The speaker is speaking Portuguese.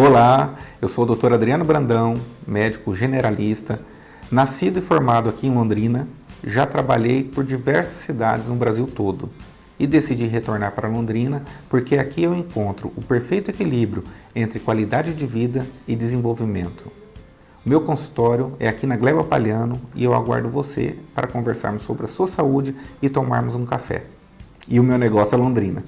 Olá, eu sou o Dr. Adriano Brandão, médico generalista, nascido e formado aqui em Londrina, já trabalhei por diversas cidades no Brasil todo e decidi retornar para Londrina porque aqui eu encontro o perfeito equilíbrio entre qualidade de vida e desenvolvimento. O meu consultório é aqui na Gleba Palhano e eu aguardo você para conversarmos sobre a sua saúde e tomarmos um café. E o meu negócio é Londrina.